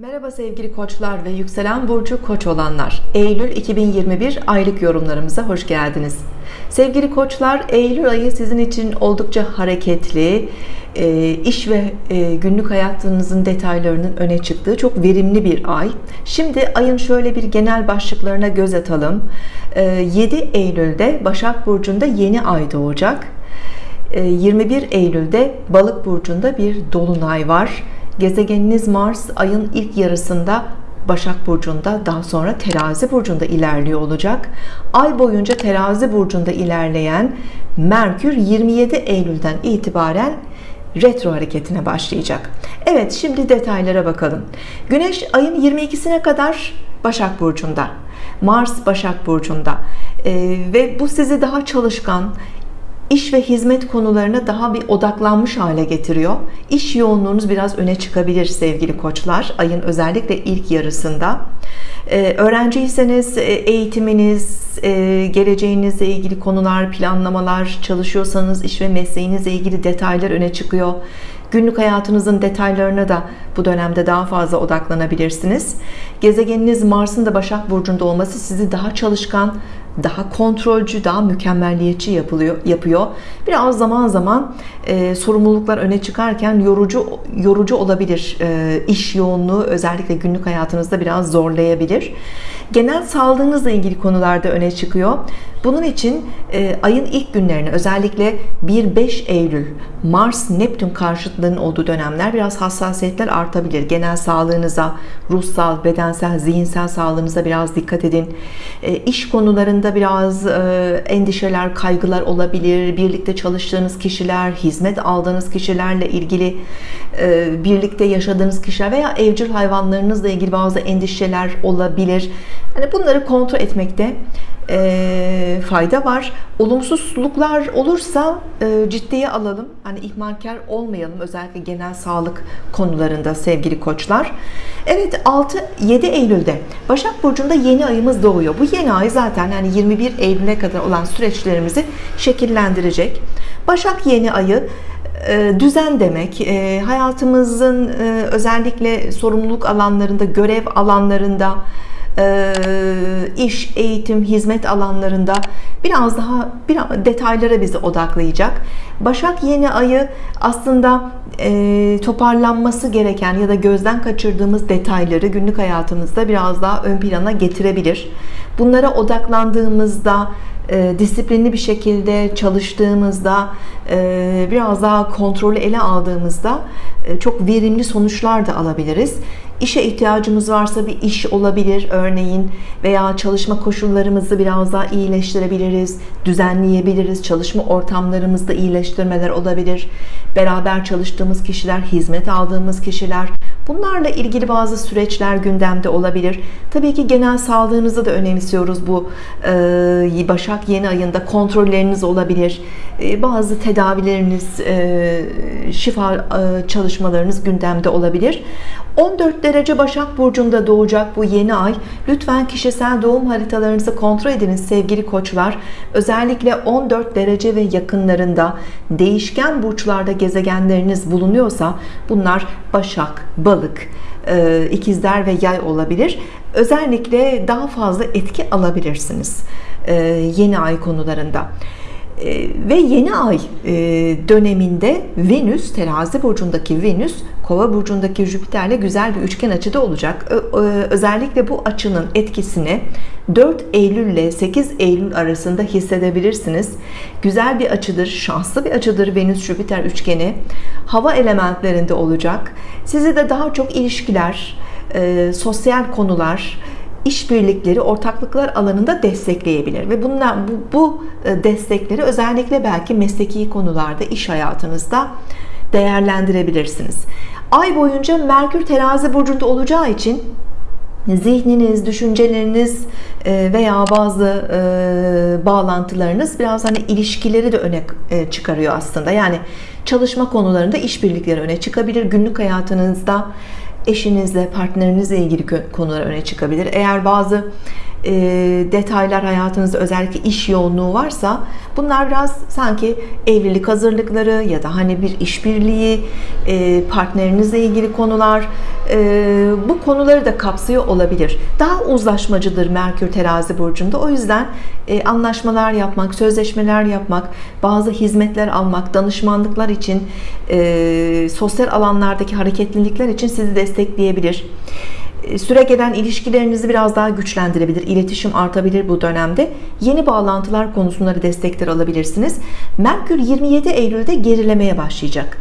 Merhaba sevgili koçlar ve yükselen burcu koç olanlar. Eylül 2021 aylık yorumlarımıza hoş geldiniz. Sevgili koçlar, Eylül ayı sizin için oldukça hareketli, e, iş ve e, günlük hayatınızın detaylarının öne çıktığı çok verimli bir ay. Şimdi ayın şöyle bir genel başlıklarına göz atalım. 7 e, Eylül'de Başak Burcu'nda yeni ay doğacak. 21 Eylül'de Balık Burcu'nda bir dolunay var. Gezegeniniz Mars ayın ilk yarısında Başak Burcu'nda daha sonra Terazi Burcu'nda ilerliyor olacak. Ay boyunca Terazi Burcu'nda ilerleyen Merkür 27 Eylül'den itibaren retro hareketine başlayacak. Evet şimdi detaylara bakalım. Güneş ayın 22'sine kadar Başak Burcu'nda. Mars Başak Burcu'nda. Ee, ve bu sizi daha çalışkan, iş ve hizmet konularına daha bir odaklanmış hale getiriyor. İş yoğunluğunuz biraz öne çıkabilir sevgili koçlar. Ayın özellikle ilk yarısında. Ee, öğrenciyseniz e, eğitiminiz, e, geleceğinizle ilgili konular, planlamalar, çalışıyorsanız iş ve mesleğinizle ilgili detaylar öne çıkıyor. Günlük hayatınızın detaylarına da bu dönemde daha fazla odaklanabilirsiniz. Gezegeniniz Mars'ın da Başak Burcu'nda olması sizi daha çalışkan, daha kontrolcü, daha mükemmelliyetçi yapılıyor, yapıyor. Biraz zaman zaman e, sorumluluklar öne çıkarken yorucu yorucu olabilir. E, iş yoğunluğu özellikle günlük hayatınızda biraz zorlayabilir. Genel sağlığınızla ilgili konularda öne çıkıyor. Bunun için e, ayın ilk günlerine özellikle 1-5 Eylül Mars Neptün karşıtlığının olduğu dönemler biraz hassasiyetler artabilir. Genel sağlığınıza, ruhsal, bedensel, zihinsel sağlığınıza biraz dikkat edin. E, iş konularında biraz e, endişeler, kaygılar olabilir. Birlikte çalıştığınız kişiler, hizmet aldığınız kişilerle ilgili e, birlikte yaşadığınız kişiler veya evcil hayvanlarınızla ilgili bazı endişeler olabilir. Yani bunları kontrol etmekte e, fayda var. Olumsuzluklar olursa e, ciddiye alalım. Hani ihmalkar olmayalım özellikle genel sağlık konularında sevgili koçlar. Evet 6-7 Eylül'de Başak Burcu'nda yeni ayımız doğuyor. Bu yeni ay zaten yani 21 Eylül'e kadar olan süreçlerimizi şekillendirecek. Başak yeni ayı e, düzen demek e, hayatımızın e, özellikle sorumluluk alanlarında görev alanlarında iş, eğitim, hizmet alanlarında biraz daha biraz detaylara bizi odaklayacak. Başak yeni ayı aslında e, toparlanması gereken ya da gözden kaçırdığımız detayları günlük hayatımızda biraz daha ön plana getirebilir. Bunlara odaklandığımızda e, disiplinli bir şekilde çalıştığımızda e, biraz daha kontrolü ele aldığımızda e, çok verimli sonuçlar da alabiliriz işe ihtiyacımız varsa bir iş olabilir örneğin veya çalışma koşullarımızı biraz daha iyileştirebiliriz düzenleyebiliriz çalışma ortamlarımızda iyileştirmeler olabilir. Beraber çalıştığımız kişiler hizmet aldığımız kişiler Bunlarla ilgili bazı süreçler gündemde olabilir. Tabii ki genel sağlığınızı da önemsiyoruz bu e, Başak yeni ayında kontrolleriniz olabilir. E, bazı tedavileriniz, e, şifa çalışmalarınız gündemde olabilir. 14 derece Başak Burcu'nda doğacak bu yeni ay. Lütfen kişisel doğum haritalarınızı kontrol ediniz sevgili koçlar. Özellikle 14 derece ve yakınlarında değişken burçlarda gezegenleriniz bulunuyorsa bunlar Başak, Balık, e, ikizler ve yay olabilir. Özellikle daha fazla etki alabilirsiniz e, yeni ay konularında. Ee, ve yeni ay e, döneminde Venüs terazi burcundaki Venüs kova burcundaki Jüpiter'le güzel bir üçgen açıda olacak özellikle bu açının etkisini 4 Eylül ile 8 Eylül arasında hissedebilirsiniz güzel bir açıdır şanslı bir açıdır Venüs Jüpiter üçgeni hava elementlerinde olacak sizi de daha çok ilişkiler e, sosyal konular işbirlikleri, ortaklıklar alanında destekleyebilir ve bunlar bu, bu e, destekleri özellikle belki mesleki konularda, iş hayatınızda değerlendirebilirsiniz. Ay boyunca Merkür terazi burcunda olacağı için zihniniz, düşünceleriniz e, veya bazı e, bağlantılarınız biraz hani ilişkileri de öne çıkarıyor aslında. Yani çalışma konularında işbirlikleri öne çıkabilir. Günlük hayatınızda eşinizle, partnerinizle ilgili konular öne çıkabilir. Eğer bazı e, detaylar hayatınızda özellikle iş yoğunluğu varsa bunlar biraz sanki evlilik hazırlıkları ya da hani bir işbirliği e, partnerinizle ilgili konular e, bu konuları da kapsıyor olabilir. Daha uzlaşmacıdır Merkür terazi burcunda. O yüzden e, anlaşmalar yapmak, sözleşmeler yapmak, bazı hizmetler almak, danışmanlıklar için e, sosyal alanlardaki hareketlilikler için sizi destekleyebilir. E, süre gelen ilişkilerinizi biraz daha güçlendirebilir. İletişim artabilir bu dönemde. Yeni bağlantılar konusunda da destekler alabilirsiniz. Merkür 27 Eylül'de gerilemeye başlayacak.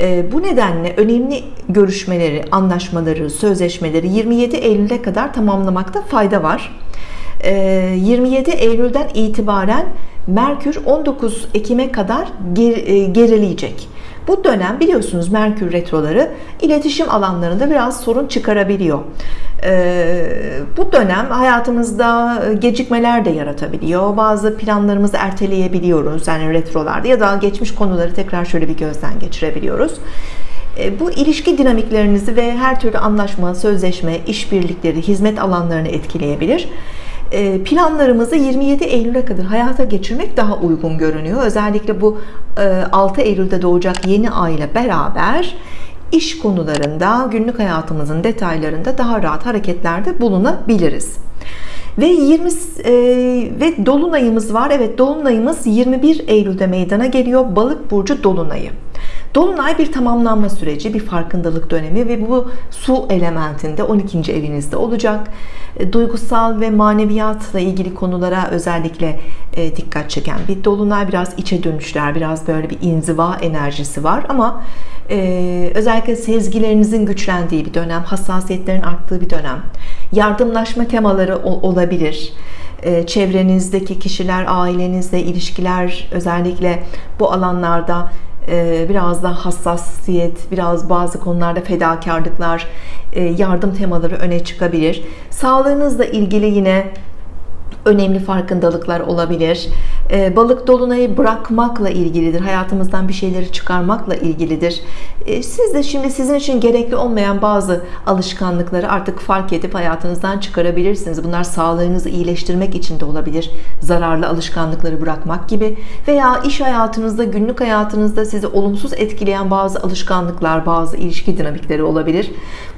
E, bu nedenle önemli görüşmeleri, anlaşmaları, sözleşmeleri 27 Eylül'e kadar tamamlamakta fayda var. 27 e, Eylül'den itibaren Merkür 19 Ekim'e kadar gerileyecek. Bu dönem biliyorsunuz Merkür retroları iletişim alanlarında biraz sorun çıkarabiliyor. Ee, bu dönem hayatımızda gecikmeler de yaratabiliyor. Bazı planlarımızı erteleyebiliyoruz yani retrolarda ya da geçmiş konuları tekrar şöyle bir gözden geçirebiliyoruz. Ee, bu ilişki dinamiklerinizi ve her türlü anlaşma, sözleşme, işbirlikleri, hizmet alanlarını etkileyebilir. E, planlarımızı 27 Eylül'e kadar hayata geçirmek daha uygun görünüyor. Özellikle bu 6 e, Eylül'de doğacak yeni ay ile beraber iş konularında, günlük hayatımızın detaylarında daha rahat hareketlerde bulunabiliriz. Ve 20 e, ve dolunayımız var. Evet, dolunayımız 21 Eylül'de meydana geliyor. Balık burcu dolunayı. Dolunay bir tamamlanma süreci, bir farkındalık dönemi ve bu su elementinde 12. evinizde olacak. E, duygusal ve maneviyatla ilgili konulara özellikle e, dikkat çeken bir dolunay biraz içe dönüşler, biraz böyle bir inziva enerjisi var ama e, özellikle sezgilerinizin güçlendiği bir dönem, hassasiyetlerin arttığı bir dönem. Yardımlaşma temaları olabilir çevrenizdeki kişiler, ailenizle ilişkiler özellikle bu alanlarda biraz daha hassasiyet, biraz bazı konularda fedakarlıklar, e, yardım temaları öne çıkabilir. Sağlığınızla ilgili yine önemli farkındalıklar olabilir. Ee, balık dolunayı bırakmakla ilgilidir. Hayatımızdan bir şeyleri çıkarmakla ilgilidir. Ee, siz de şimdi sizin için gerekli olmayan bazı alışkanlıkları artık fark edip hayatınızdan çıkarabilirsiniz. Bunlar sağlığınızı iyileştirmek için de olabilir. Zararlı alışkanlıkları bırakmak gibi veya iş hayatınızda, günlük hayatınızda sizi olumsuz etkileyen bazı alışkanlıklar, bazı ilişki dinamikleri olabilir.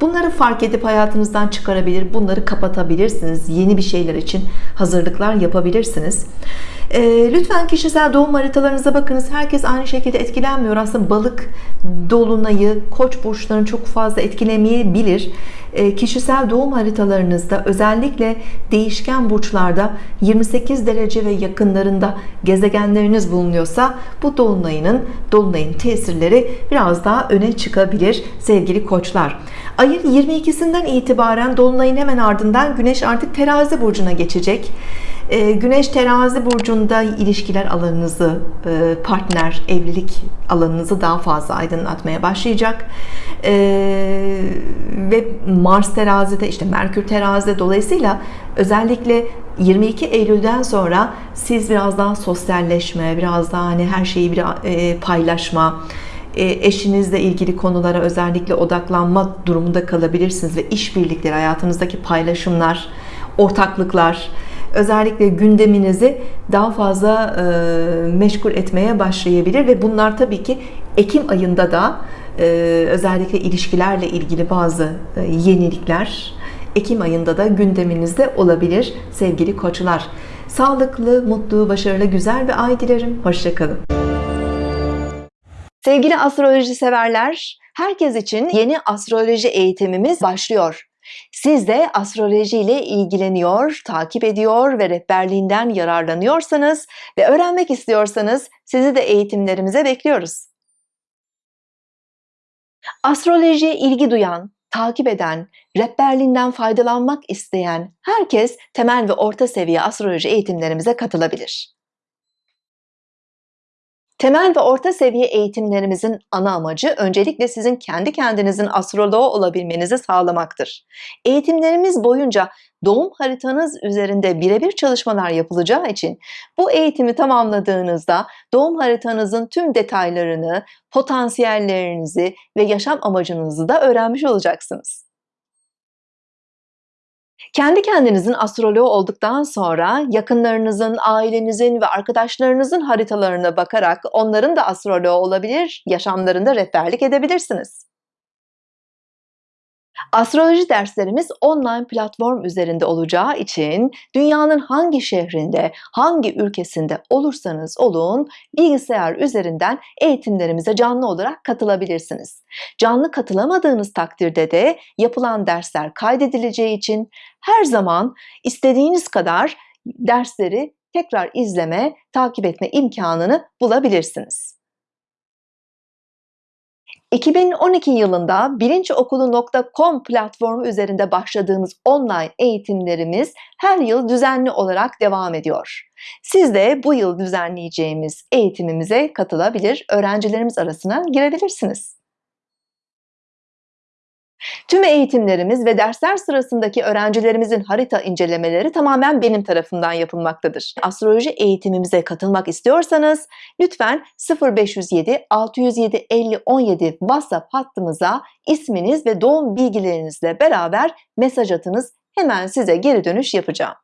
Bunları fark edip hayatınızdan çıkarabilir. Bunları kapatabilirsiniz. Yeni bir şeyler için hazırlıklar yapabilirsiniz. E, lütfen kişisel doğum haritalarınıza bakınız. Herkes aynı şekilde etkilenmiyor. Aslında balık dolunayı koç burçlarını çok fazla etkilemeyebilir. E, kişisel doğum haritalarınızda özellikle değişken burçlarda 28 derece ve yakınlarında gezegenleriniz bulunuyorsa bu dolunayının dolunayın tesirleri biraz daha öne çıkabilir sevgili koçlar. Ayın 22'sinden itibaren dolunayın hemen ardından güneş artık terazi burcuna geçecek. Ee, güneş terazi burcunda ilişkiler alanınızı, e, partner, evlilik alanınızı daha fazla aydınlatmaya başlayacak. Ee, ve Mars terazide, işte Merkür terazide dolayısıyla özellikle 22 Eylül'den sonra siz biraz daha sosyalleşme, biraz daha hani her şeyi bir e, paylaşma, e, eşinizle ilgili konulara özellikle odaklanma durumunda kalabilirsiniz ve işbirlikleri, hayatınızdaki paylaşımlar, ortaklıklar, özellikle gündeminizi daha fazla e, meşgul etmeye başlayabilir ve bunlar tabii ki Ekim ayında da e, özellikle ilişkilerle ilgili bazı e, yenilikler Ekim ayında da gündeminizde olabilir sevgili koçlar. Sağlıklı, mutlu, başarılı, güzel bir ay dilerim. Hoşçakalın. Sevgili astroloji severler, herkes için yeni astroloji eğitimimiz başlıyor. Siz de astroloji ile ilgileniyor, takip ediyor ve rehberliğinden yararlanıyorsanız ve öğrenmek istiyorsanız sizi de eğitimlerimize bekliyoruz. Astrolojiye ilgi duyan, takip eden, rehberliğinden faydalanmak isteyen herkes temel ve orta seviye astroloji eğitimlerimize katılabilir. Temel ve orta seviye eğitimlerimizin ana amacı öncelikle sizin kendi kendinizin astroloğu olabilmenizi sağlamaktır. Eğitimlerimiz boyunca doğum haritanız üzerinde birebir çalışmalar yapılacağı için bu eğitimi tamamladığınızda doğum haritanızın tüm detaylarını, potansiyellerinizi ve yaşam amacınızı da öğrenmiş olacaksınız. Kendi kendinizin astroloğu olduktan sonra yakınlarınızın, ailenizin ve arkadaşlarınızın haritalarına bakarak onların da astroloğu olabilir, yaşamlarında rehberlik edebilirsiniz. Astroloji derslerimiz online platform üzerinde olacağı için dünyanın hangi şehrinde, hangi ülkesinde olursanız olun bilgisayar üzerinden eğitimlerimize canlı olarak katılabilirsiniz. Canlı katılamadığınız takdirde de yapılan dersler kaydedileceği için her zaman istediğiniz kadar dersleri tekrar izleme, takip etme imkanını bulabilirsiniz. 2012 yılında bilinçokulu.com platformu üzerinde başladığımız online eğitimlerimiz her yıl düzenli olarak devam ediyor. Siz de bu yıl düzenleyeceğimiz eğitimimize katılabilir, öğrencilerimiz arasına girebilirsiniz. Tüm eğitimlerimiz ve dersler sırasındaki öğrencilerimizin harita incelemeleri tamamen benim tarafından yapılmaktadır. Astroloji eğitimimize katılmak istiyorsanız lütfen 0507 607 50 17 WhatsApp hattımıza isminiz ve doğum bilgilerinizle beraber mesaj atınız. Hemen size geri dönüş yapacağım.